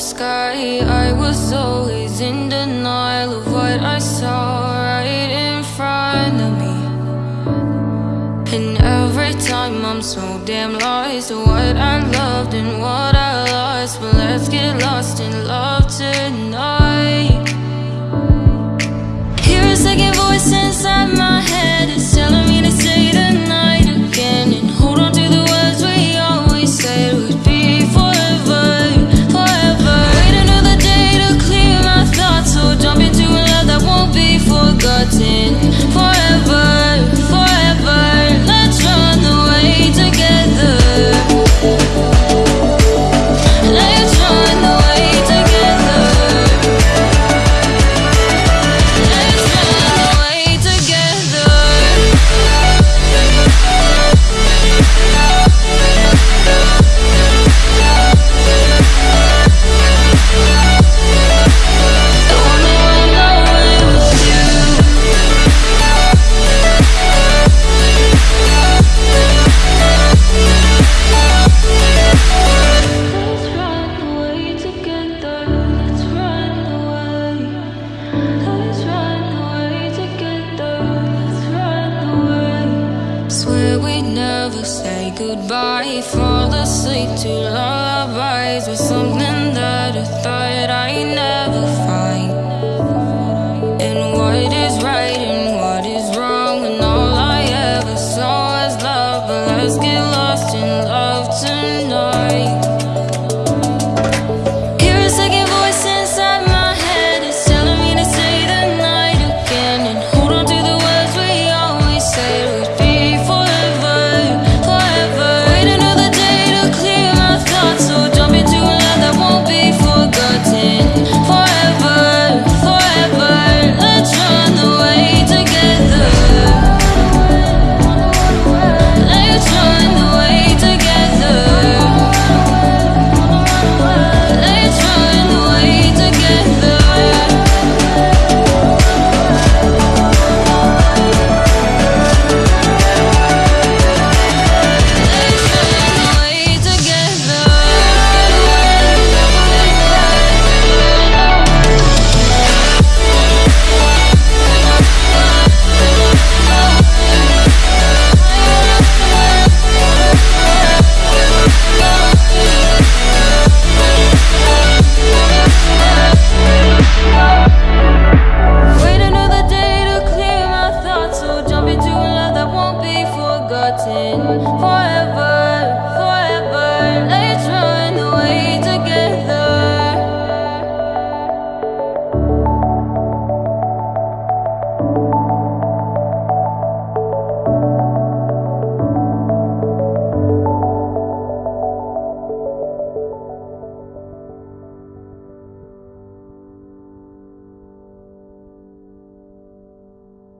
sky. I was always in denial of what I saw right in front of me. And every time I'm so damn lost What I loved and what I lost never say goodbye Fall asleep to lullabies With something that I thought I never forever.